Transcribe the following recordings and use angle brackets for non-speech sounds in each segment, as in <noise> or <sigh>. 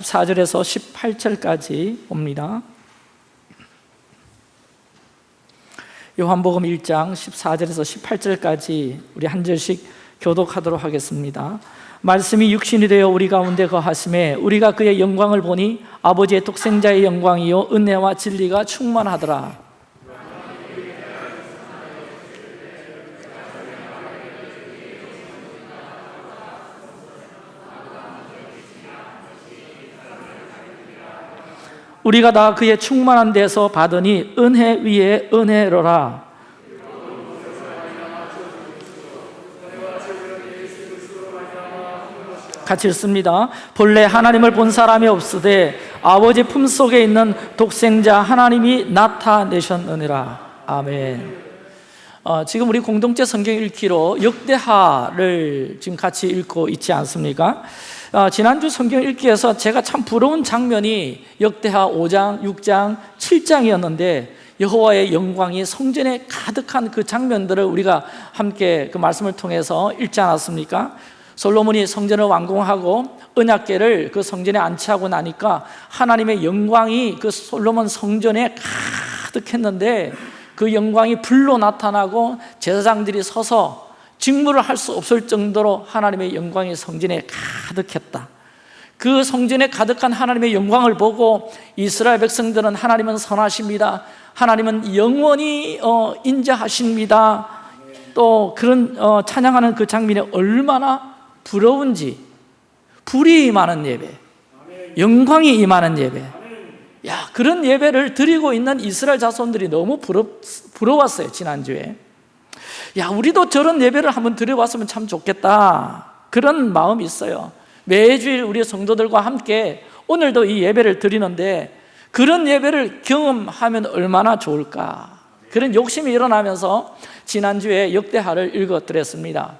4절에서 18절까지 봅니다. 요한복음 1장 14절에서 18절까지 우리 한 절씩 교독하도록 하겠습니다. 말씀이 육신이 되어 우리 가운데 거하심에 우리가 그의 영광을 보니 아버지의 독생자의 영광이요 은혜와 진리가 충만하더라 우리가 다 그의 충만한 데서 받으니 은혜 위에 은혜로라. 같이 읽습니다. 본래 하나님을 본 사람이 없으되 아버지 품속에 있는 독생자 하나님이 나타내셨느니라. 아멘. 어, 지금 우리 공동체 성경 읽기로 역대하를 지금 같이 읽고 있지 않습니까? 어, 지난주 성경 읽기에서 제가 참 부러운 장면이 역대하 5장, 6장, 7장이었는데 여호와의 영광이 성전에 가득한 그 장면들을 우리가 함께 그 말씀을 통해서 읽지 않았습니까? 솔로몬이 성전을 완공하고 언약궤를 그 성전에 안치하고 나니까 하나님의 영광이 그 솔로몬 성전에 가득했는데 그 영광이 불로 나타나고 제사장들이 서서 직무를 할 수 없을 정도로 하나님의 영광이 성전에 가득했다. 그 성전에 가득한 하나님의 영광을 보고 이스라엘 백성들은 하나님은 선하십니다. 하나님은 영원히 어, 인자하십니다. 또 그런 어, 찬양하는 그 장면이 얼마나 부러운지 불이 임하는 예배 영광이 임하는 예배. 야 그런 예배를 드리고 있는 이스라엘 자손들이 너무 부러, 부러웠어요 지난주에 야 우리도 저런 예배를 한번 드려봤으면 참 좋겠다. 그런 마음이 있어요. 매주일 우리 성도들과 함께 오늘도 이 예배를 드리는데 그런 예배를 경험하면 얼마나 좋을까? 그런 욕심이 일어나면서 지난주에 역대하를 읽어드렸습니다.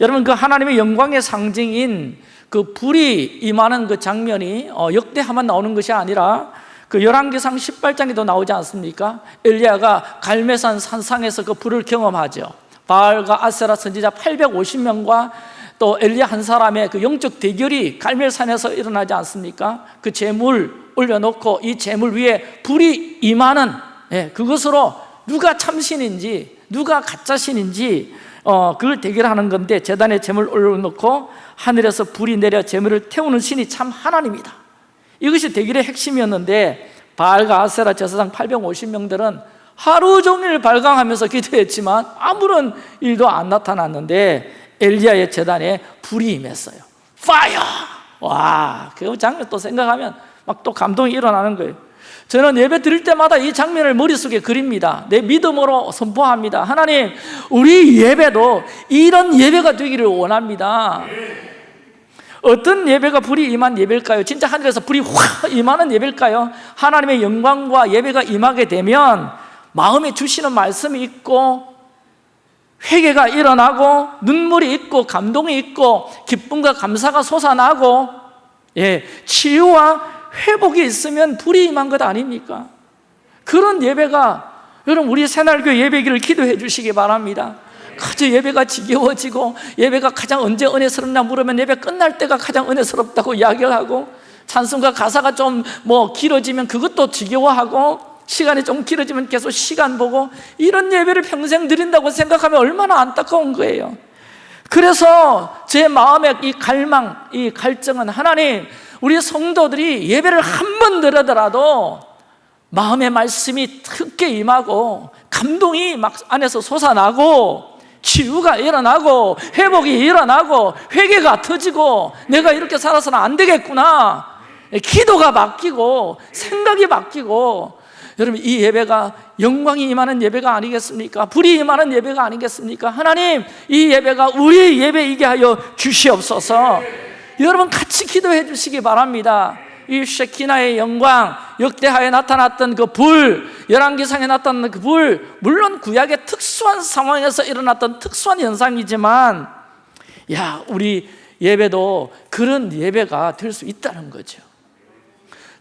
여러분 그 하나님의 영광의 상징인 그 불이 임하는 그 장면이 어, 역대하만 나오는 것이 아니라 그 열왕기상 18장에도 나오지 않습니까? 엘리야가 갈매산 산상에서 그 불을 경험하죠 바알과 아세라 선지자 850명과 또 엘리야 한 사람의 그 영적 대결이 갈멜산에서 일어나지 않습니까? 그 재물 올려놓고 이 재물 위에 불이 임하는 예, 그것으로 누가 참신인지 누가 가짜신인지 어, 그걸 대결하는 건데 재단에 재물 올려놓고 하늘에서 불이 내려 재물을 태우는 신이 참 하나님이다 이것이 대결의 핵심이었는데 바알과 아세라 제사장 850명들은 하루 종일 발광하면서 기도했지만 아무런 일도 안 나타났는데 엘리야의 재단에 불이 임했어요. 파이어! 와, 그 장면 또 생각하면 막 또 감동이 일어나는 거예요. 저는 예배 드릴 때마다 이 장면을 머릿속에 그립니다. 내 믿음으로 선포합니다. 하나님, 우리 예배도 이런 예배가 되기를 원합니다 어떤 예배가 불이 임한 예배일까요? 진짜 하늘에서 불이 확 임하는 예배일까요? 하나님의 영광과 예배가 임하게 되면 마음에 주시는 말씀이 있고 회개가 일어나고 눈물이 있고 감동이 있고 기쁨과 감사가 솟아나고 예, 치유와 회복이 있으면 불이 임한 것 아닙니까? 그런 예배가 여러분 우리 새날교 예배기를 기도해 주시기 바랍니다 가장 예배가 지겨워지고 예배가 가장 언제 은혜스럽나 물으면 예배 끝날 때가 가장 은혜스럽다고 이야기를 하고 찬송가 가사가 좀 뭐 길어지면 그것도 지겨워하고 시간이 좀 길어지면 계속 시간 보고 이런 예배를 평생 드린다고 생각하면 얼마나 안타까운 거예요. 그래서 제 마음의 이 갈망, 이 갈증은 하나님 우리 성도들이 예배를 한 번 들으더라도 마음의 말씀이 크게 임하고 감동이 막 안에서 솟아나고 치유가 일어나고 회복이 일어나고 회개가 터지고 내가 이렇게 살아서는 안 되겠구나 기도가 바뀌고 생각이 바뀌고 여러분 이 예배가 영광이 임하는 예배가 아니겠습니까? 불이 임하는 예배가 아니겠습니까? 하나님 이 예배가 우리 예배이게 하여 주시옵소서 여러분 같이 기도해 주시기 바랍니다 이 쉐키나의 영광, 역대하에 나타났던 그 불, 열왕기상에 나타난 그 불, 물론 구약의 특수한 상황에서 일어났던 특수한 현상이지만 야 우리 예배도 그런 예배가 될 수 있다는 거죠.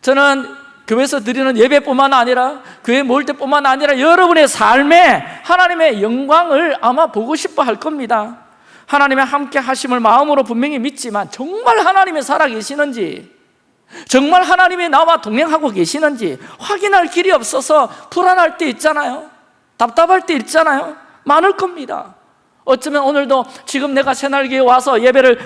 저는 교회에서 드리는 예배뿐만 아니라 교회 모일 때뿐만 아니라 여러분의 삶에 하나님의 영광을 아마 보고 싶어 할 겁니다. 하나님의 함께 하심을 마음으로 분명히 믿지만 정말 하나님의 살아계시는지 정말 하나님이 나와 동행하고 계시는지 확인할 길이 없어서 불안할 때 있잖아요 답답할 때 있잖아요 많을 겁니다 어쩌면 오늘도 지금 내가 새날개에 와서 예배를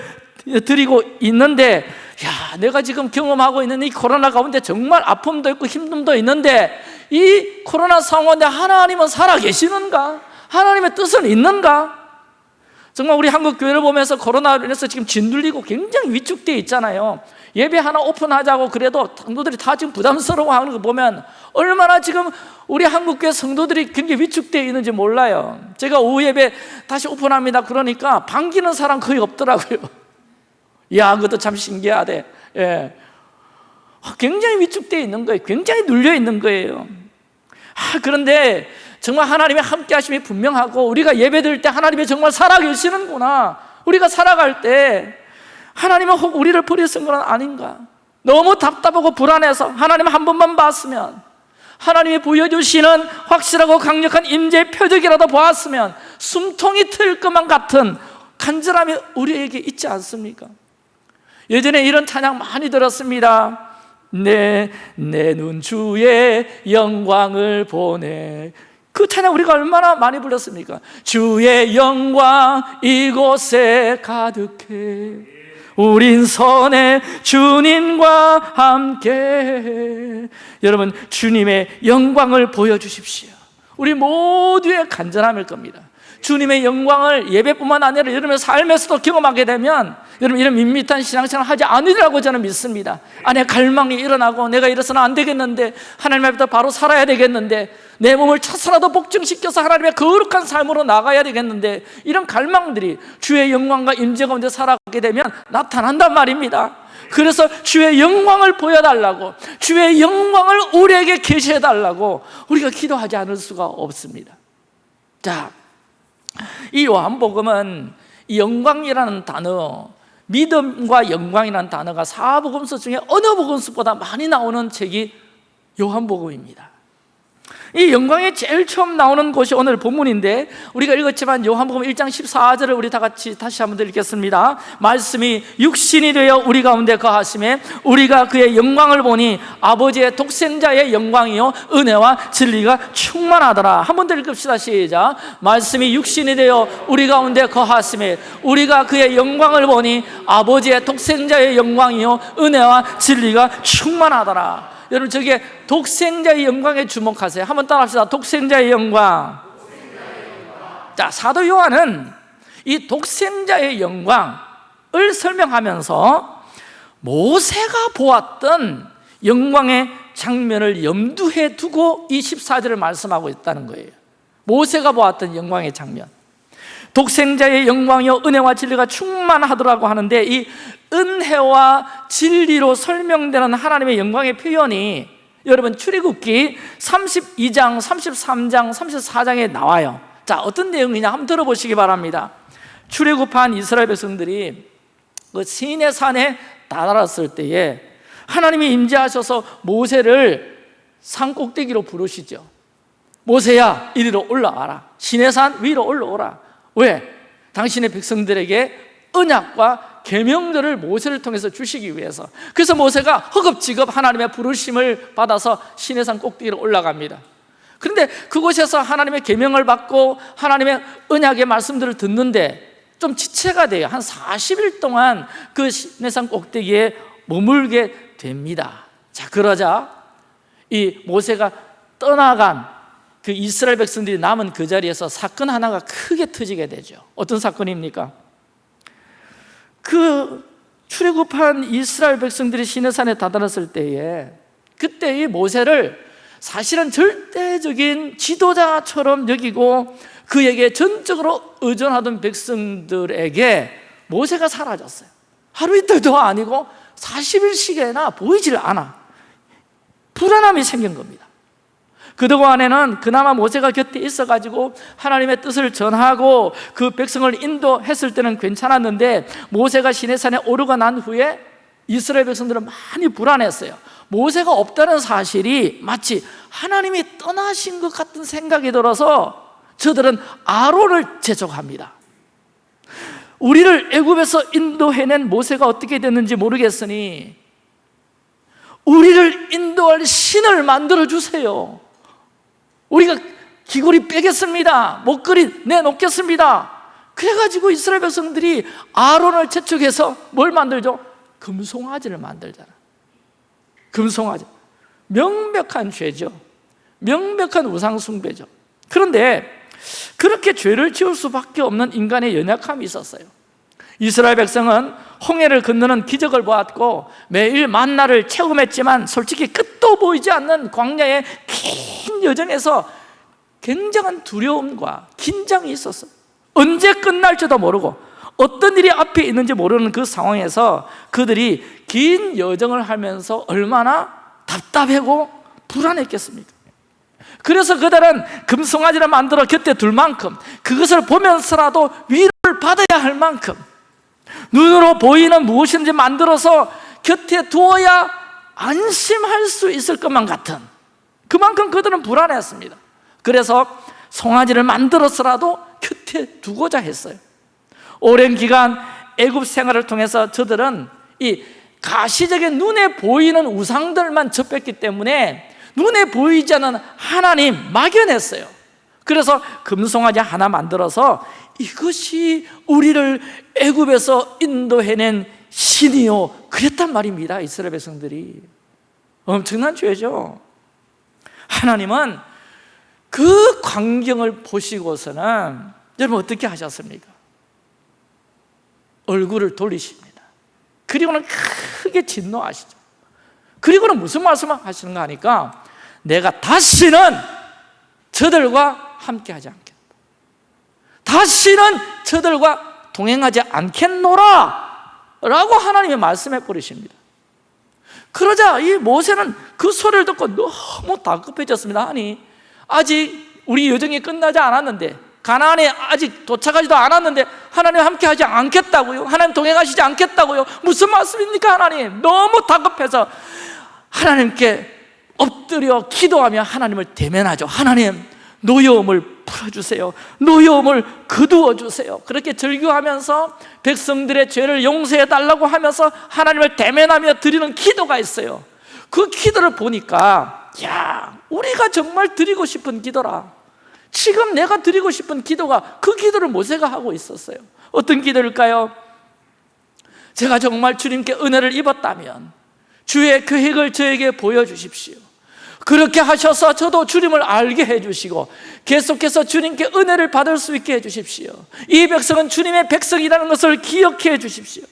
드리고 있는데 야 내가 지금 경험하고 있는 이 코로나 가운데 정말 아픔도 있고 힘듦도 있는데 이 코로나 상황인데 하나님은 살아계시는가? 하나님의 뜻은 있는가? 정말 우리 한국 교회를 보면서 코로나로 인해서 지금 짓눌리고 굉장히 위축되어 있잖아요 예배 하나 오픈하자고 그래도 성도들이 다 지금 부담스러워하는 거 보면 얼마나 지금 우리 한국교회 성도들이 굉장히 위축되어 있는지 몰라요. 제가 오후 예배 다시 오픈합니다. 그러니까 반기는 사람 거의 없더라고요. <laughs> 야 그것도 참 신기하대. 예. 굉장히 위축되어 있는 거예요. 굉장히 눌려 있는 거예요. 아, 그런데 정말 하나님의 함께 하심이 분명하고 우리가 예배 드릴 때 하나님이 정말 살아계시는구나. 우리가 살아갈 때 하나님은 혹 우리를 버리신 건 아닌가 너무 답답하고 불안해서 하나님 한 번만 봤으면 하나님이 보여주시는 확실하고 강력한 임재의 표적이라도 보았으면 숨통이 트일 것만 같은 간절함이 우리에게 있지 않습니까? 예전에 이런 찬양 많이 들었습니다 내 내 눈 주의 영광을 보내 그 찬양 우리가 얼마나 많이 불렀습니까? 주의 영광 이곳에 가득해 우린 선의 주님과 함께. 여러분 주님의 영광을 보여주십시오. 우리 모두의 간절함일 겁니다 주님의 영광을 예배뿐만 아니라 여러분의 삶에서도 경험하게 되면 여러분 이런 밋밋한 신앙생활 하지 않으리라고 저는 믿습니다. 안에 갈망이 일어나고 내가 이래서는 안 되겠는데 하나님 앞에 바로 살아야 되겠는데 내 몸을 차서라도 복증시켜서 하나님의 거룩한 삶으로 나가야 되겠는데 이런 갈망들이 주의 영광과 임재 가운데 살아가게 되면 나타난단 말입니다. 그래서 주의 영광을 보여달라고 주의 영광을 우리에게 계시해달라고 우리가 기도하지 않을 수가 없습니다. 자, 이 요한복음은 이 영광이라는 단어 믿음과 영광이라는 단어가 사복음서 중에 어느 복음서보다 많이 나오는 책이 요한복음입니다 이 영광이 제일 처음 나오는 곳이 오늘 본문인데 우리가 읽었지만 요한복음 1장 14절을 우리 다 같이 다시 한번 읽겠습니다. 말씀이 육신이 되어 우리 가운데 거하심에 우리가 그의 영광을 보니 아버지의 독생자의 영광이요 은혜와 진리가 충만하더라. 한 번 더 읽읍시다. 시작. 말씀이 육신이 되어 우리 가운데 거하심에 우리가 그의 영광을 보니 아버지의 독생자의 영광이요 은혜와 진리가 충만하더라 여러분 저게 독생자의 영광에 주목하세요. 한번 따라합시다. 독생자의 영광. 자 사도 요한은 이 독생자의 영광을 설명하면서 모세가 보았던 영광의 장면을 염두에 두고 이 14절을 말씀하고 있다는 거예요. 모세가 보았던 영광의 장면. 독생자의 영광이요 은혜와 진리가 충만하더라고 하는데 이 은혜와 진리로 설명되는 하나님의 영광의 표현이 여러분 출애굽기 32장, 33장, 34장에 나와요. 자 어떤 내용이냐 한번 들어보시기 바랍니다. 출애굽한 이스라엘 백성들이 그 시내 산에 다다랐을 때에 하나님이 임재하셔서 모세를 산 꼭대기로 부르시죠. 모세야 이리로 올라와라. 시내산 위로 올라오라. 왜? 당신의 백성들에게 언약과 계명들을 모세를 통해서 주시기 위해서. 그래서 모세가 허겁지겁 하나님의 부르심을 받아서 시내산 꼭대기로 올라갑니다. 그런데 그곳에서 하나님의 계명을 받고 하나님의 언약의 말씀들을 듣는데 좀 지체가 돼요. 한 40일 동안 그 시내산 꼭대기에 머물게 됩니다. 자 그러자 이 모세가 떠나간 그 이스라엘 백성들이 남은 그 자리에서 사건 하나가 크게 터지게 되죠. 어떤 사건입니까? 그 출애굽한 이스라엘 백성들이 시내산에 다다랐을 때에 그때 이 모세를 사실은 절대적인 지도자처럼 여기고 그에게 전적으로 의존하던 백성들에게 모세가 사라졌어요. 하루 이틀도 아니고 40일씩이나 보이질 않아 불안함이 생긴 겁니다 그동안에는 그나마 모세가 곁에 있어가지고 하나님의 뜻을 전하고 그 백성을 인도했을 때는 괜찮았는데 모세가 시내산에 오르고 난 후에 이스라엘 백성들은 많이 불안했어요. 모세가 없다는 사실이 마치 하나님이 떠나신 것 같은 생각이 들어서 저들은 아론을 제적합니다. 우리를 애굽에서 인도해낸 모세가 어떻게 됐는지 모르겠으니 우리를 인도할 신을 만들어 주세요 우리가 귀걸이 빼겠습니다. 목걸이 내놓겠습니다. 그래가지고 이스라엘 백성들이 아론을 채축해서 뭘 만들죠? 금송아지를 만들잖아. 금송아지. 명백한 죄죠. 명백한 우상숭배죠. 그런데 그렇게 죄를 지을 수밖에 없는 인간의 연약함이 있었어요 이스라엘 백성은 홍해를 건너는 기적을 보았고 매일 만나를 체험했지만 솔직히 끝도 보이지 않는 광야의 긴 여정에서 굉장한 두려움과 긴장이 있었어요 언제 끝날지도 모르고 어떤 일이 앞에 있는지 모르는 그 상황에서 그들이 긴 여정을 하면서 얼마나 답답하고 불안했겠습니까? 그래서 그들은 금송아지를 만들어 곁에 둘 만큼 그것을 보면서라도 위로를 받아야 할 만큼 눈으로 보이는 무엇인지 만들어서 곁에 두어야 안심할 수 있을 것만 같은 그만큼 그들은 불안했습니다. 그래서 송아지를 만들어서라도 곁에 두고자 했어요. 오랜 기간 애굽 생활을 통해서 저들은 이 가시적인 눈에 보이는 우상들만 접했기 때문에 눈에 보이지 않는 하나님 막연했어요 그래서 금송아지 하나 만들어서 이것이 우리를 애굽에서 인도해낸 신이요. 그랬단 말입니다 이스라엘 백성들이. 엄청난 죄죠. 하나님은 그 광경을 보시고서는 여러분 어떻게 하셨습니까? 얼굴을 돌리십니다. 그리고는 크게 진노하시죠. 그리고는 무슨 말씀을 하시는가 하니까 내가 다시는 저들과 함께하지 않겠다 다시는 저들과 동행하지 않겠노라! 라고 하나님이 말씀해 버리십니다. 그러자 이 모세는 그 소리를 듣고 너무 다급해졌습니다. 아니 아직 우리 여정이 끝나지 않았는데 가나안에 아직 도착하지도 않았는데 하나님 함께 하지 않겠다고요? 하나님 동행하시지 않겠다고요? 무슨 말씀입니까 하나님? 너무 다급해서 하나님께 엎드려 기도하며 하나님을 대면하죠. 하나님 노여움을 풀어주세요. 노여움을 거두어 주세요. 그렇게 절규하면서 백성들의 죄를 용서해 달라고 하면서 하나님을 대면하며 드리는 기도가 있어요. 그 기도를 보니까 야 우리가 정말 드리고 싶은 기도라. 지금 내가 드리고 싶은 기도가 그 기도를 모세가 하고 있었어요. 어떤 기도일까요? 제가 정말 주님께 은혜를 입었다면 주의 계획을 저에게 보여주십시오 그렇게 하셔서 저도 주님을 알게 해주시고 계속해서 주님께 은혜를 받을 수 있게 해주십시오. 이 백성은 주님의 백성이라는 것을 기억해 주십시오.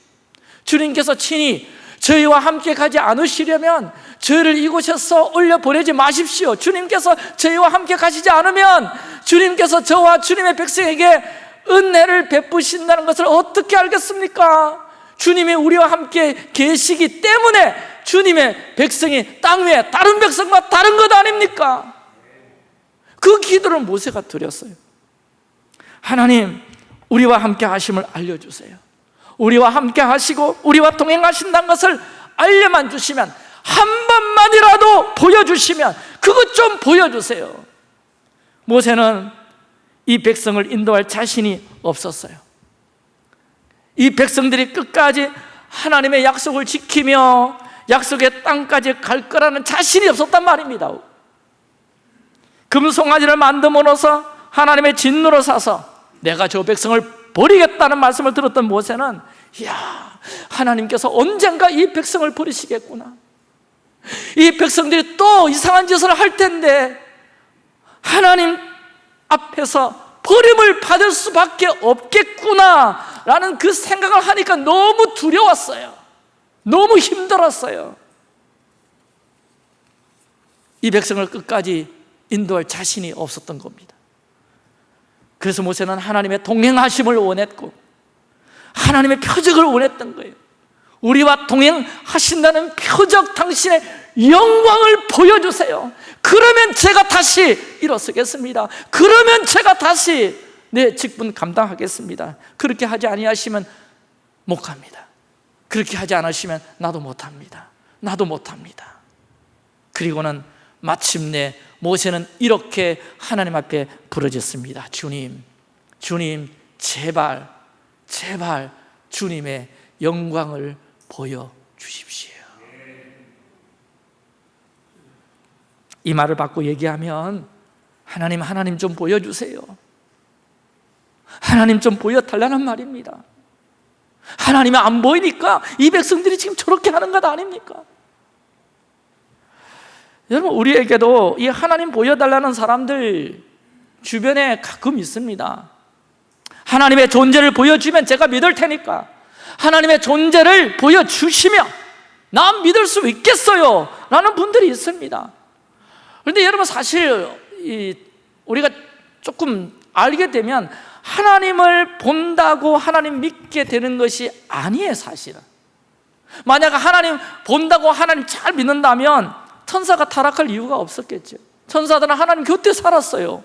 주님께서 친히 저희와 함께 가지 않으시려면 저희를 이곳에서 올려 보내지 마십시오. 주님께서 저희와 함께 가시지 않으면 주님께서 저와 주님의 백성에게 은혜를 베푸신다는 것을 어떻게 알겠습니까? 주님이 우리와 함께 계시기 때문에 주님의 백성이 땅 위에 다른 백성과 다른 것 아닙니까? 그 기도를 모세가 드렸어요. 하나님 우리와 함께 하심을 알려주세요. 우리와 함께 하시고 우리와 동행하신다는 것을 알려만 주시면 한 번만이라도 보여주시면 그것 좀 보여주세요. 모세는 이 백성을 인도할 자신이 없었어요. 이 백성들이 끝까지 하나님의 약속을 지키며 약속의 땅까지 갈 거라는 자신이 없었단 말입니다. 금송아지를 만듦으로써 하나님의 진노로 사서 내가 저 백성을 버리겠다는 말씀을 들었던 모세는 이야 하나님께서 언젠가 이 백성을 버리시겠구나. 이 백성들이 또 이상한 짓을 할 텐데 하나님 앞에서 버림을 받을 수밖에 없겠구나 라는 그 생각을 하니까 너무 두려웠어요 너무 힘들었어요. 이 백성을 끝까지 인도할 자신이 없었던 겁니다. 그래서 모세는 하나님의 동행하심을 원했고 하나님의 표적을 원했던 거예요. 우리와 동행하신다는 표적 당신의 영광을 보여주세요. 그러면 제가 다시 일어서겠습니다. 그러면 제가 다시 내 직분 감당하겠습니다. 그렇게 하지 아니하시면 못 갑니다 그렇게 하지 않으시면 나도 못합니다. 나도 못합니다. 그리고는 마침내 모세는 이렇게 하나님 앞에 부르짖습니다. 주님, 주님 제발, 제발 주님의 영광을 보여주십시오. 이 말을 받고 얘기하면 하나님 하나님 좀 보여주세요. 하나님 좀 보여달라는 말입니다 하나님이 안 보이니까 이 백성들이 지금 저렇게 하는 것 아닙니까? 여러분 우리에게도 이 하나님 보여달라는 사람들 주변에 가끔 있습니다. 하나님의 존재를 보여주면 제가 믿을 테니까. 하나님의 존재를 보여주시면 난 믿을 수 있겠어요? 라는 분들이 있습니다. 그런데 여러분 사실 우리가 조금 알게 되면 하나님을 본다고 하나님 믿게 되는 것이 아니에요 사실은. 만약 하나님 본다고 하나님 잘 믿는다면 천사가 타락할 이유가 없었겠죠. 천사들은 하나님 곁에 살았어요.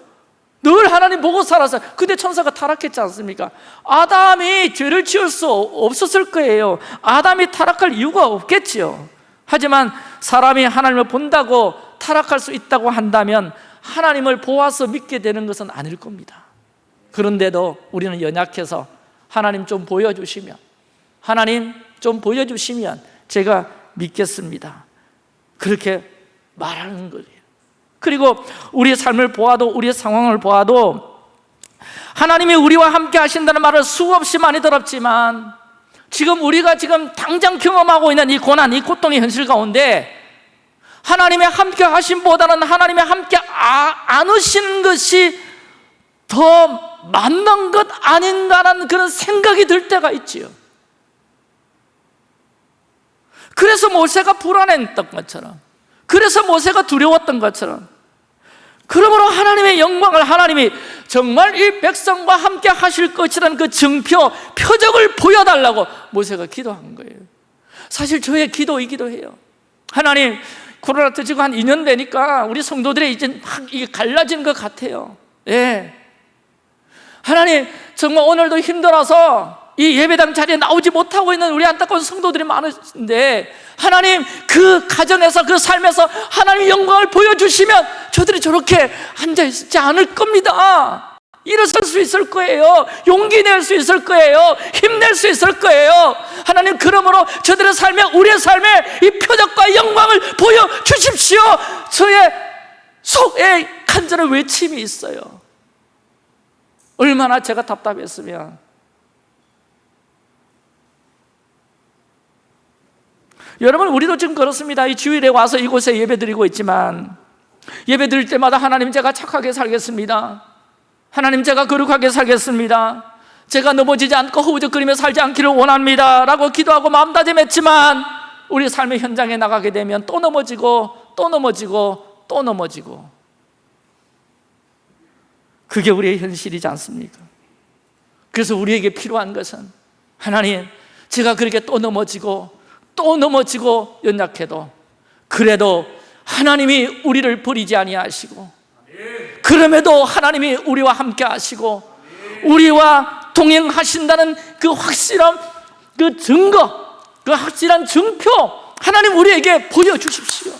늘 하나님 보고 살았어요. 근데 천사가 타락했지 않습니까? 아담이 죄를 지을 수 없었을 거예요. 아담이 타락할 이유가 없겠죠 하지만 사람이 하나님을 본다고 타락할 수 있다고 한다면 하나님을 보아서 믿게 되는 것은 아닐 겁니다 그런데도 우리는 연약해서 하나님 좀 보여주시면 하나님 좀 보여주시면 제가 믿겠습니다. 그렇게 말하는 거예요. 그리고 우리의 삶을 보아도 우리의 상황을 보아도 하나님이 우리와 함께 하신다는 말을 수없이 많이 들었지만 지금 우리가 지금 당장 경험하고 있는 이 고난, 이 고통의 현실 가운데 하나님의 함께 하심보다는 하나님의 함께 아, 안으시는 것이 더 맞는 것 아닌가라는 그런 생각이 들 때가 있지요. 그래서 모세가 불안했던 것처럼 그래서 모세가 두려웠던 것처럼 그러므로 하나님의 영광을 하나님이 정말 이 백성과 함께 하실 것이라는 그 증표, 표적을 보여달라고 모세가 기도한 거예요. 사실 저의 기도이기도 해요. 하나님 코로나 터지고 한 2년 되니까 우리 성도들이 이제 막 이게 갈라지는 것 같아요. 예. 하나님 정말 오늘도 힘들어서 이 예배당 자리에 나오지 못하고 있는 우리 안타까운 성도들이 많으신데 하나님 그 가정에서 그 삶에서 하나님 영광을 보여주시면 저들이 저렇게 앉아있지 않을 겁니다. 일어설 수 있을 거예요. 용기 낼 수 있을 거예요. 힘낼 수 있을 거예요. 하나님 그러므로 저들의 삶에 우리의 삶에 이 표적과 영광을 보여주십시오. 저의 속에 간절한 외침이 있어요 얼마나 제가 답답했으면. 여러분 우리도 지금 그렇습니다. 이 주일에 와서 이곳에 예배 드리고 있지만 예배 드릴 때마다 하나님 제가 착하게 살겠습니다. 하나님 제가 거룩하게 살겠습니다. 제가 넘어지지 않고 허우적거리며 살지 않기를 원합니다. 라고 기도하고 마음다짐했지만 우리 삶의 현장에 나가게 되면 또 넘어지고 또 넘어지고 또 넘어지고 그게 우리의 현실이지 않습니까? 그래서 우리에게 필요한 것은 하나님 제가 그렇게 또 넘어지고 또 넘어지고 연약해도 그래도 하나님이 우리를 버리지 아니하시고 그럼에도 하나님이 우리와 함께 하시고 우리와 동행하신다는 그 확실한 그 증거 그 확실한 증표 하나님 우리에게 보여주십시오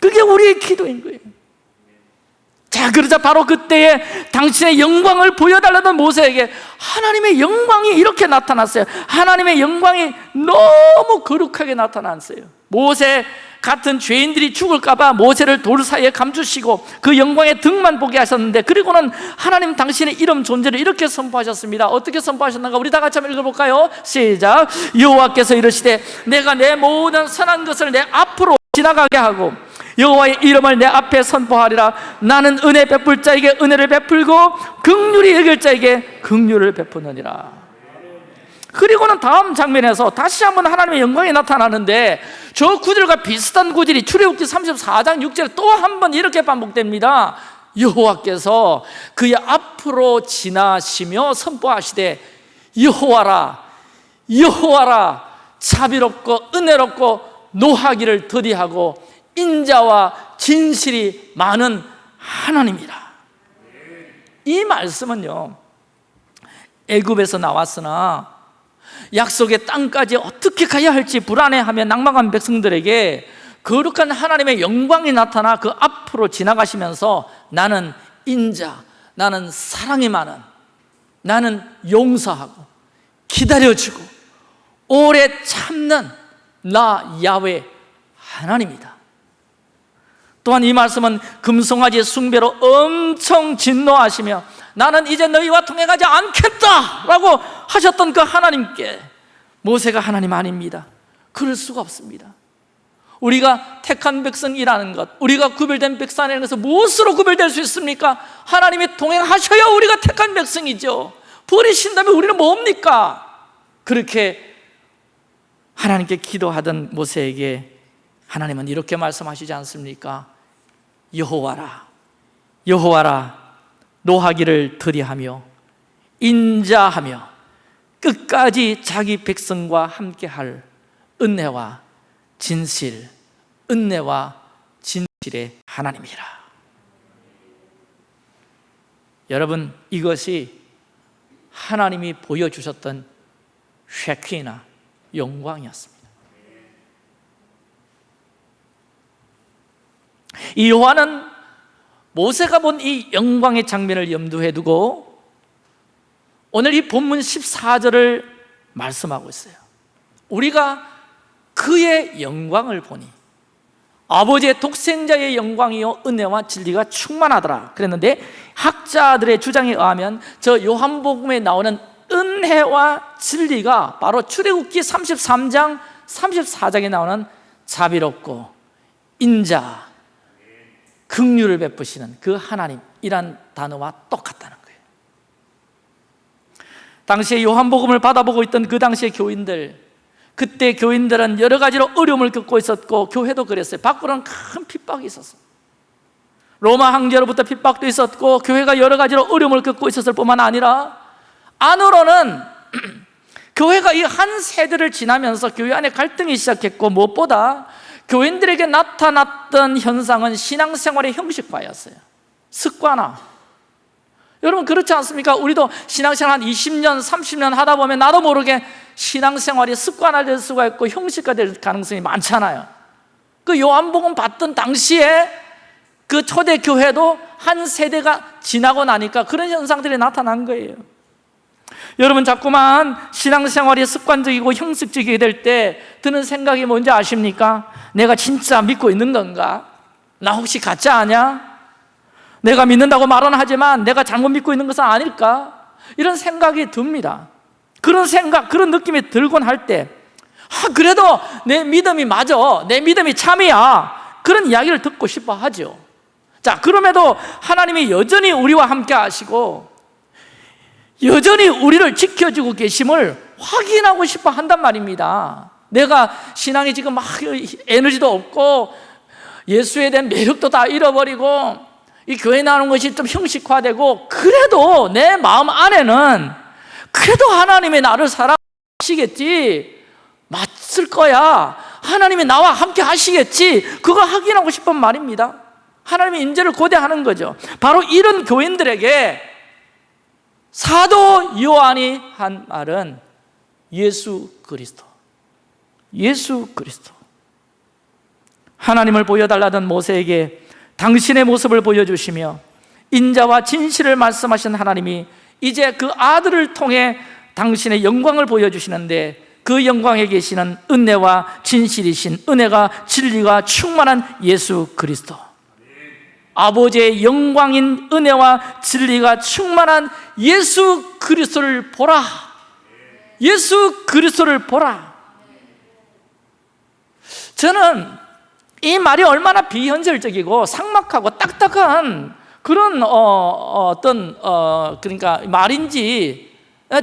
그게 우리의 기도인 거예요 자 그러자 바로 그때에 당신의 영광을 보여달라던 모세에게 하나님의 영광이 이렇게 나타났어요. 하나님의 영광이 너무 거룩하게 나타났어요. 모세 같은 죄인들이 죽을까봐 모세를 돌 사이에 감추시고 그 영광의 등만 보게 하셨는데 그리고는 하나님 당신의 이름 존재를 이렇게 선포하셨습니다. 어떻게 선포하셨는가 우리 다 같이 한번 읽어볼까요? 시작. 여호와께서 이르시되 내가 내 모든 선한 것을 내 앞으로 지나가게 하고 여호와의 이름을 내 앞에 선포하리라. 나는 은혜 베풀 자에게 은혜를 베풀고 극률이 여길 자에게 극률을 베푸느니라. 그리고는 다음 장면에서 다시 한번 하나님의 영광이 나타나는데 저 구절과 비슷한 구절이 출애굽기 34장 6절에 또 한 번 이렇게 반복됩니다. 여호와께서 그의 앞으로 지나시며 선포하시되 여호와라 여호와라 자비롭고 은혜롭고 노하기를 더디하고 인자와 진실이 많은 하나님이라. 이 말씀은요 애굽에서 나왔으나 약속의 땅까지 어떻게 가야 할지 불안해하며 낭망한 백성들에게 거룩한 하나님의 영광이 나타나 그 앞으로 지나가시면서 나는 인자, 나는 사랑이 많은 나는 용서하고 기다려주고 오래 참는 나 야외 하나님이다 또한 이 말씀은 금송아지 숭배로 엄청 진노하시며 나는 이제 너희와 통행하지 않겠다 라고 하셨던 그 하나님께 모세가 하나님 아닙니다 그럴 수가 없습니다 우리가 택한 백성이라는 것 우리가 구별된 백성이라는 것은 무엇으로 구별될 수 있습니까? 하나님이 동행하셔야 우리가 택한 백성이죠 버리신다면 우리는 뭡니까? 그렇게 하나님께 기도하던 모세에게 하나님은 이렇게 말씀하시지 않습니까? 여호와라 여호와라 노하기를 들이하며 인자하며 끝까지 자기 백성과 함께할 은혜와 진실 은혜와 진실의 하나님이라. 여러분 이것이 하나님이 보여주셨던 쉐키나 영광이었습니다 이 요한은 모세가 본 이 영광의 장면을 염두에 두고 오늘 이 본문 14절을 말씀하고 있어요. 우리가 그의 영광을 보니 아버지의 독생자의 영광이요 은혜와 진리가 충만하더라 그랬는데 학자들의 주장에 의하면 저 요한복음에 나오는 은혜와 진리가 바로 출애굽기 33장 34장에 나오는 자비롭고 인자 긍휼을 베푸시는 그 하나님이란 단어와 똑같다는 거예요. 당시에 요한복음을 받아보고 있던 그 당시의 교인들 그때 교인들은 여러 가지로 어려움을 겪고 있었고 교회도 그랬어요. 밖으로는 큰 핍박이 있었어요. 로마 황제로부터 핍박도 있었고 교회가 여러 가지로 어려움을 겪고 있었을 뿐만 아니라 안으로는 <clears throat> 교회가 이 한 세대를 지나면서 교회 안에 갈등이 시작했고 무엇보다 교인들에게 나타났던 현상은 신앙생활의 형식화였어요. 습관화. 여러분 그렇지 않습니까? 우리도 신앙생활 한 20년, 30년 하다 보면 나도 모르게 신앙생활이 습관화될 수가 있고 형식화될 가능성이 많잖아요. 그 요한복음 받던 당시에 그 초대교회도 한 세대가 지나고 나니까 그런 현상들이 나타난 거예요 여러분 자꾸만 신앙생활이 습관적이고 형식적이게 될때 드는 생각이 뭔지 아십니까? 내가 진짜 믿고 있는 건가? 나 혹시 가짜 아냐? 내가 믿는다고 말은 하지만 내가 잘못 믿고 있는 것은 아닐까? 이런 생각이 듭니다 그런 생각, 그런 느낌이 들곤 할 때 아, 그래도 내 믿음이 맞아 내 믿음이 참이야 그런 이야기를 듣고 싶어 하죠 자 그럼에도 하나님이 여전히 우리와 함께 하시고 여전히 우리를 지켜주고 계심을 확인하고 싶어 한단 말입니다. 내가 신앙이 지금 막 에너지도 없고 예수에 대한 매력도 다 잃어버리고 이 교회 나오는 것이 좀 형식화되고 그래도 내 마음 안에는 그래도 하나님이 나를 사랑하시겠지. 맞을 거야. 하나님이 나와 함께 하시겠지. 그거 확인하고 싶은 말입니다. 하나님의 인재를 고대하는 거죠. 바로 이런 교인들에게 사도 요한이 한 말은 예수 그리스도 예수 그리스도. 하나님을 보여달라던 모세에게 당신의 모습을 보여주시며 인자와 진실을 말씀하신 하나님이 이제 그 아들을 통해 당신의 영광을 보여주시는데 그 영광에 계시는 은혜와 진실이신 은혜가 진리가 충만한 예수 그리스도. 아버지의 영광인 은혜와 진리가 충만한 예수 그리스도를 보라. 예수 그리스도를 보라. 저는 이 말이 얼마나 비현실적이고 상막하고 딱딱한 그런 어, 떤 어, 그러니까 말인지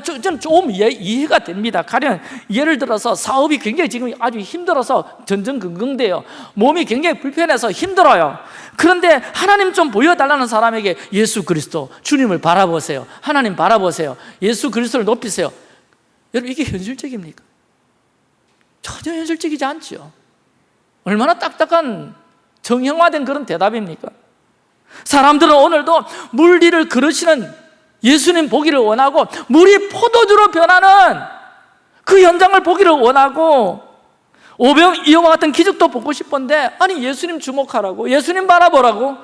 저는 좀 이해, 가 됩니다. 가령 예를 들어서 사업이 굉장히 지금 아주 힘들어서 전전긍긍돼요. 몸이 굉장히 불편해서 힘들어요 그런데 하나님 좀 보여달라는 사람에게 예수 그리스도 주님을 바라보세요 하나님 바라보세요 예수 그리스도를 높이세요 여러분 이게 현실적입니까? 전혀 현실적이지 않죠 얼마나 딱딱한 정형화된 그런 대답입니까? 사람들은 오늘도 물리를 그르시는 예수님 보기를 원하고 물이 포도주로 변하는 그 현장을 보기를 원하고 오병 이어와 같은 기적도 보고 싶은데 아니 예수님 주목하라고 예수님 바라보라고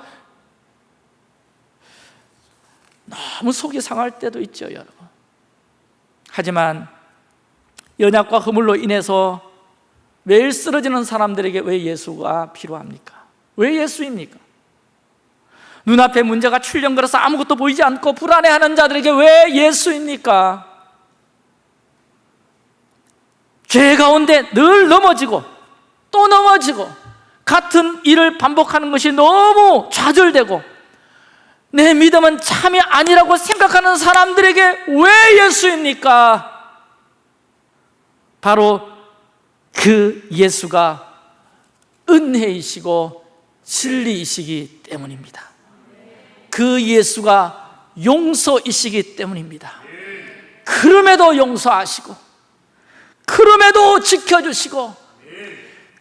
너무 속이 상할 때도 있죠 여러분 하지만 연약과 허물로 인해서 매일 쓰러지는 사람들에게 왜 예수가 필요합니까? 왜 예수입니까? 눈앞에 문제가 출렁거려서 아무것도 보이지 않고 불안해하는 자들에게 왜 예수입니까? 죄 가운데 늘 넘어지고 또 넘어지고 같은 일을 반복하는 것이 너무 좌절되고 내 믿음은 참이 아니라고 생각하는 사람들에게 왜 예수입니까? 바로 그 예수가 은혜이시고 진리이시기 때문입니다 그 예수가 용서이시기 때문입니다 그럼에도 용서하시고 그럼에도 지켜주시고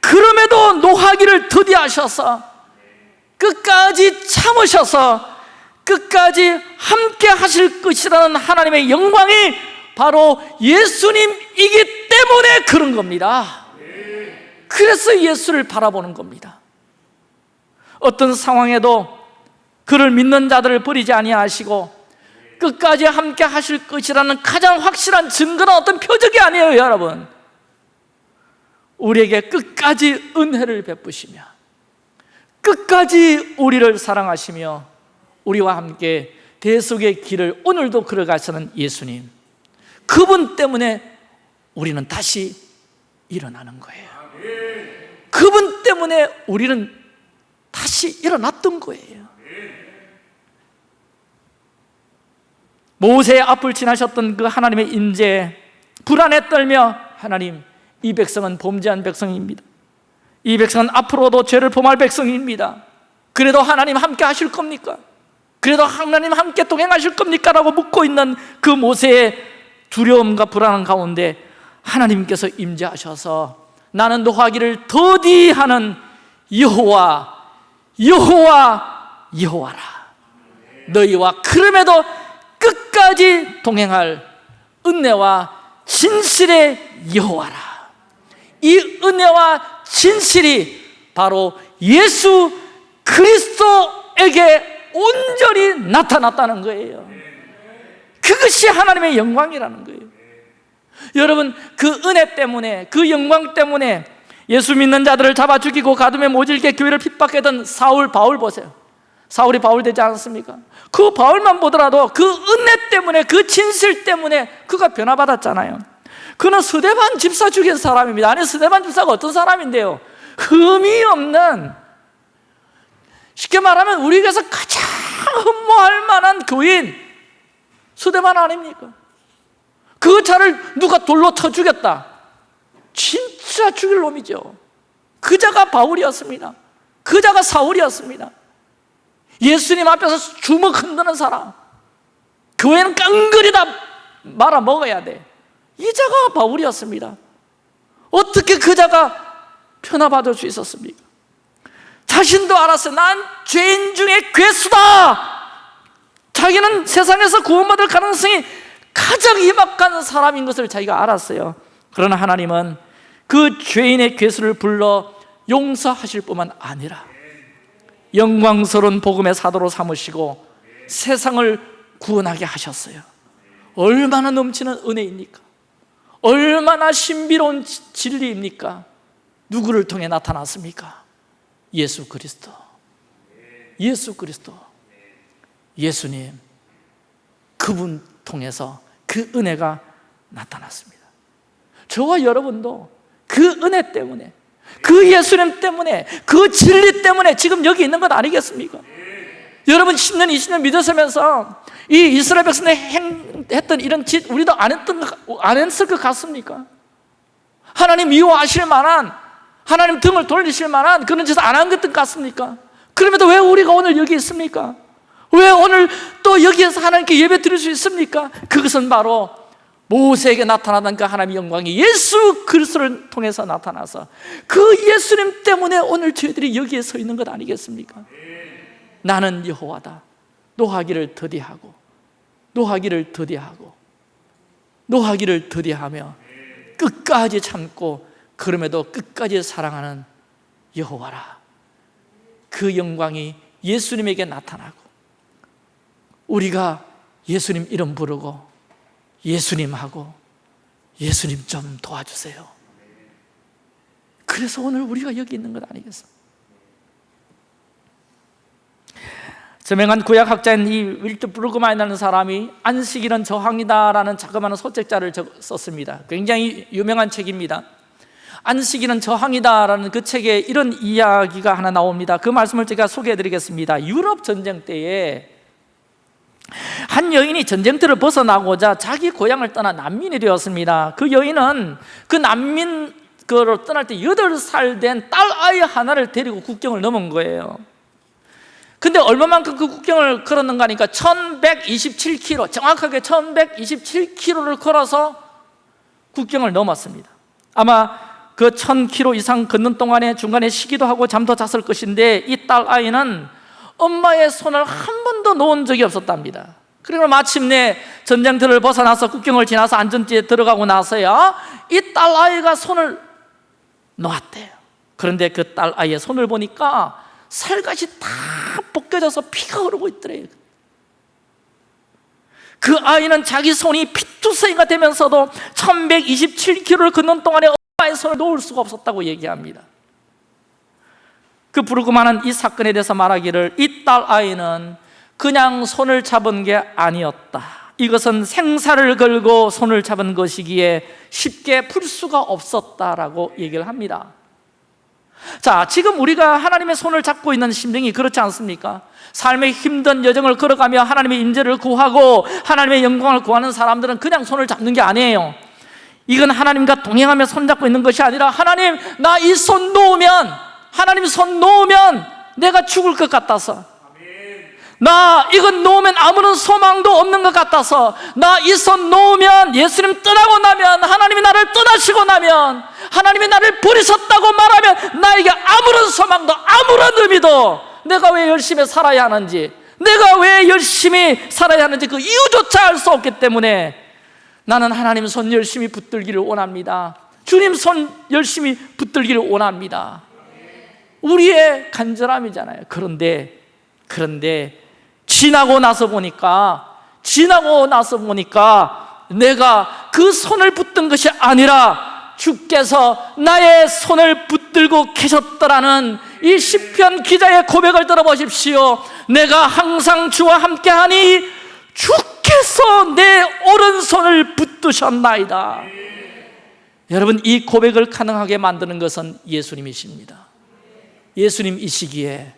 그럼에도 노하기를 더디하셔서 끝까지 참으셔서 끝까지 함께 하실 것이라는 하나님의 영광이 바로 예수님이기 때문에 그런 겁니다. 그래서 예수를 바라보는 겁니다. 어떤 상황에도 그를 믿는 자들을 버리지 아니하시고 끝까지 함께 하실 것이라는 가장 확실한 증거는 어떤 표적이 아니에요 여러분. 우리에게 끝까지 은혜를 베푸시며 끝까지 우리를 사랑하시며 우리와 함께 대속의 길을 오늘도 걸어가시는 예수님 그분 때문에 우리는 다시 일어나는 거예요. 그분 때문에 우리는 다시 일어났던 거예요 모세의 앞을 지나셨던 그 하나님의 임재 불안에 떨며 하나님 이 백성은 범죄한 백성입니다 이 백성은 앞으로도 죄를 범할 백성입니다 그래도 하나님 함께 하실 겁니까? 그래도 하나님 함께 동행하실 겁니까? 라고 묻고 있는 그 모세의 두려움과 불안한 가운데 하나님께서 임재하셔서 나는 노하기를 더디하는 여호와 여호와 여호와라 너희와 그럼에도 끝까지 동행할 은혜와 진실의 여호와라. 이 은혜와 진실이 바로 예수 그리스도에게 온전히 나타났다는 거예요. 그것이 하나님의 영광이라는 거예요. 여러분 그 은혜 때문에 그 영광 때문에 예수 믿는 자들을 잡아 죽이고 가둠에 모질게 교회를 핍박했던 사울 바울 보세요 사울이 바울 되지 않았습니까? 그 바울만 보더라도 그 은혜 때문에 그 진실 때문에 그가 변화받았잖아요 그는 스데반 집사 죽인 사람입니다 아니 스데반 집사가 어떤 사람인데요? 흠이 없는 쉽게 말하면 우리에게서 가장 흠모할 만한 교인 스데반 아닙니까? 그 자를 누가 돌로 쳐 죽였다 진짜 죽일 놈이죠 그 자가 바울이었습니다 그 자가 사울이었습니다 예수님 앞에서 주먹 흔드는 사람. 교회는 깡그리 다 말아 먹어야 돼 이 자가 바울이었습니다. 어떻게 그 자가 편화받을 수 있었습니까? 자신도 알았어요. 난 죄인 중에 괴수다. 자기는 세상에서 구원받을 가능성이 가장 희박한 사람인 것을 자기가 알았어요. 그러나 하나님은 그 죄인의 괴수를 불러 용서하실 뿐만 아니라 영광스러운 복음의 사도로 삼으시고 세상을 구원하게 하셨어요 얼마나 넘치는 은혜입니까? 얼마나 신비로운 진리입니까? 누구를 통해 나타났습니까? 예수 그리스도 예수 그리스도 예수님 그분 통해서 그 은혜가 나타났습니다 저와 여러분도 그 은혜 때문에 그 예수님 때문에 그 진리 때문에 지금 여기 있는 것 아니겠습니까? 여러분 10년 20년 믿으시면서 이 이스라엘 백성이 했던 이런 짓 우리도 안 했던 안 했을 것 같습니까? 하나님 미워하실 만한 하나님 등을 돌리실 만한 그런 짓을 안 한 것 같습니까? 그럼에도 왜 우리가 오늘 여기 있습니까? 왜 오늘 또 여기에서 하나님께 예배 드릴 수 있습니까? 그것은 바로 모세에게 나타나던 그 하나님의 영광이 예수 그리스도를 통해서 나타나서 그 예수님 때문에 오늘 저희들이 여기에 서 있는 것 아니겠습니까? 나는 여호와다 노하기를 더디하고 노하기를 더디하고 노하기를 더디하며 끝까지 참고 그럼에도 끝까지 사랑하는 여호와라 그 영광이 예수님에게 나타나고 우리가 예수님 이름 부르고 예수님하고 예수님 좀 도와주세요. 그래서 오늘 우리가 여기 있는 것 아니겠어? 저명한 구약학자인 이 윌트 브루그만이라는 사람이 안식일은 저항이다라는 자그마한 소책자를 적- 썼습니다. 굉장히 유명한 책입니다. 안식일은 저항이다라는 그 책에 이런 이야기가 하나 나옵니다. 그 말씀을 제가 소개해 드리겠습니다. 유럽 전쟁 때에 한 여인이 전쟁터를 벗어나고자 자기 고향을 떠나 난민이 되었습니다. 그 여인은 그 난민 그로 떠날 때 8살 된 딸 아이 하나를 데리고 국경을 넘은 거예요. 근데 얼마만큼 그 국경을 걸었는가 하니까 1127km 정확하게 1127km를 걸어서 국경을 넘었습니다. 아마 그 1000km 이상 걷는 동안에 중간에 쉬기도 하고 잠도 잤을 것인데 이 딸 아이는 엄마의 손을 한 번도 놓은 적이 없었답니다. 그리고 마침내 전쟁터를 벗어나서 국경을 지나서 안전지에 들어가고 나서야 이 딸 아이가 손을 놓았대요. 그런데 그 딸 아이의 손을 보니까 살갗이 다 벗겨져서 피가 흐르고 있더래요. 그 아이는 자기 손이 피투성이가 되면서도 1127km를 걷는 동안에 엄마의 손을 놓을 수가 없었다고 얘기합니다 그 부르그만은 이 사건에 대해서 말하기를 이 딸 아이는 그냥 손을 잡은 게 아니었다. 이것은 생사를 걸고 손을 잡은 것이기에 쉽게 풀 수가 없었다라고 얘기를 합니다. 자, 지금 우리가 하나님의 손을 잡고 있는 심정이 그렇지 않습니까? 삶의 힘든 여정을 걸어가며 하나님의 임재를 구하고 하나님의 영광을 구하는 사람들은 그냥 손을 잡는 게 아니에요. 이건 하나님과 동행하며 손잡고 있는 것이 아니라 하나님 나 이 손 놓으면 하나님 손 놓으면 내가 죽을 것 같아서. 나 이건 놓으면 아무런 소망도 없는 것 같아서. 나 이 손 놓으면 예수님 떠나고 나면 하나님이 나를 떠나시고 나면 하나님이 나를 버리셨다고 말하면 나에게 아무런 소망도 아무런 의미도 내가 왜 열심히 살아야 하는지 내가 왜 열심히 살아야 하는지 그 이유조차 알 수 없기 때문에 나는 하나님 손 열심히 붙들기를 원합니다. 주님 손 열심히 붙들기를 원합니다 우리의 간절함이잖아요. 그런데 그런데 지나고 나서 보니까 지나고 나서 보니까 내가 그 손을 붙든 것이 아니라 주께서 나의 손을 붙들고 계셨더라는 이 시편 기자의 고백을 들어보십시오. 내가 항상 주와 함께하니 주께서 내 오른손을 붙드셨나이다. 여러분 이 고백을 가능하게 만드는 것은 예수님이십니다 예수님 이 시기에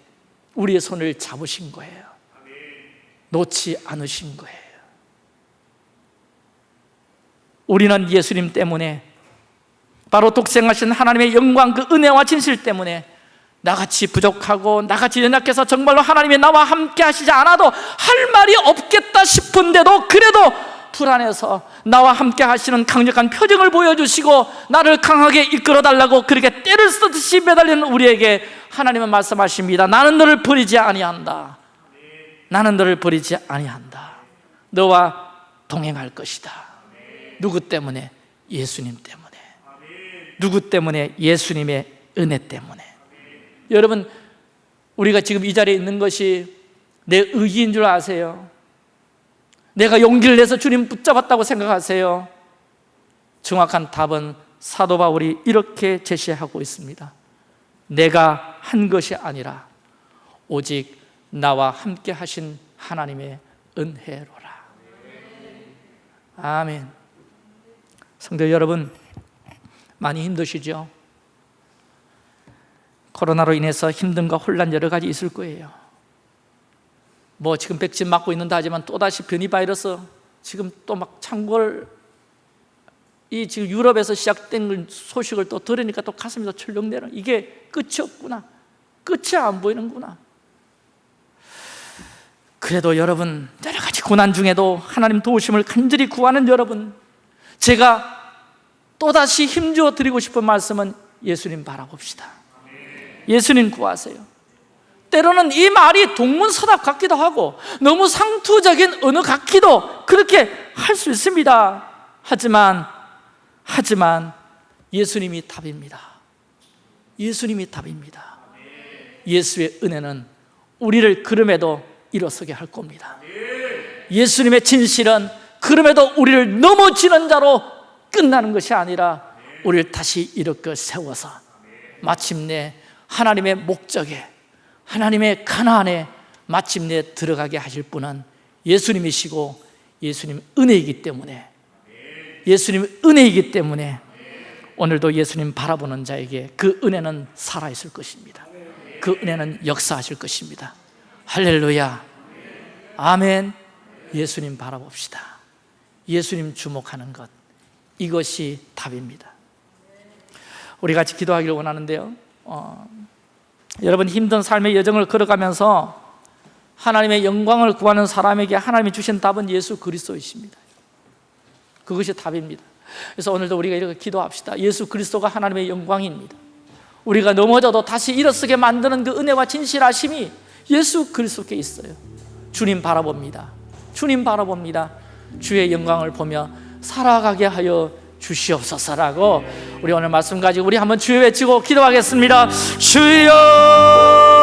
우리의 손을 잡으신 거예요. 놓지 않으신 거예요. 우리는 예수님 때문에 바로 독생하신 하나님의 영광 그 은혜와 진실 때문에 나같이 부족하고 나같이 연약해서 정말로 하나님이 나와 함께 하시지 않아도 할 말이 없겠다 싶은데도 그래도 불안해서 나와 함께 하시는 강력한 표정을 보여주시고 나를 강하게 이끌어 달라고 그렇게 때를 쓰듯이 매달리는 우리에게 하나님은 말씀하십니다 나는 너를 버리지 아니한다 나는 너를 버리지 아니한다 너와 동행할 것이다 누구 때문에? 예수님 때문에 누구 때문에? 예수님의 은혜 때문에 여러분 우리가 지금 이 자리에 있는 것이 내 의지인 줄 아세요? 내가 용기를 내서 주님 붙잡았다고 생각하세요? 정확한 답은 사도 바울이 이렇게 제시하고 있습니다 내가 한 것이 아니라 오직 나와 함께 하신 하나님의 은혜로라 아멘 성도 여러분 많이 힘드시죠? 코로나로 인해서 힘듦과 혼란 여러 가지 있을 거예요 뭐 지금 백신 맞고 있는다 하지만 또다시 변이 바이러스 지금 또 막 창궐 이 지금 유럽에서 시작된 소식을 또 들으니까 또 가슴이 더 철렁내려 이게 끝이 없구나. 끝이 안 보이는구나. 그래도 여러분 여러 가지 고난 중에도 하나님 도우심을 간절히 구하는 여러분 제가 또다시 힘주어 드리고 싶은 말씀은 예수님 바라봅시다. 예수님 구하세요 때로는 이 말이 동문서답 같기도 하고 너무 상투적인 언어 같기도 그렇게 할 수 있습니다. 하지만 하지만 예수님이 답입니다. 예수님이 답입니다. 예수의 은혜는 우리를 그럼에도 일어서게 할 겁니다. 예수님의 진실은 그럼에도 우리를 넘어지는 자로 끝나는 것이 아니라 우리를 다시 일으켜 세워서 마침내 하나님의 목적에 하나님의 가난에 마침내 들어가게 하실 분은 예수님이시고 예수님 은혜이기 때문에 예수님 은혜이기 때문에 오늘도 예수님 바라보는 자에게 그 은혜는 살아있을 것입니다. 그 은혜는 역사하실 것입니다. 할렐루야. 아멘. 예수님 바라봅시다. 예수님 주목하는 것. 이것이 답입니다. 우리 같이 기도하기를 원하는데요. 어, 여러분 힘든 삶의 여정을 걸어가면서 하나님의 영광을 구하는 사람에게 하나님이 주신 답은 예수 그리스도이십니다. 그것이 답입니다. 그래서 오늘도 우리가 이렇게 기도합시다. 예수 그리스도가 하나님의 영광입니다. 우리가 넘어져도 다시 일어서게 만드는 그 은혜와 진실하심이 예수 그리스도께 있어요. 주님 바라봅니다. 주님 바라봅니다. 주의 영광을 보며 살아가게 하여 주시옵소서라고 우리 오늘 말씀 가지고 우리 한번 주여 외치고 기도하겠습니다. 주여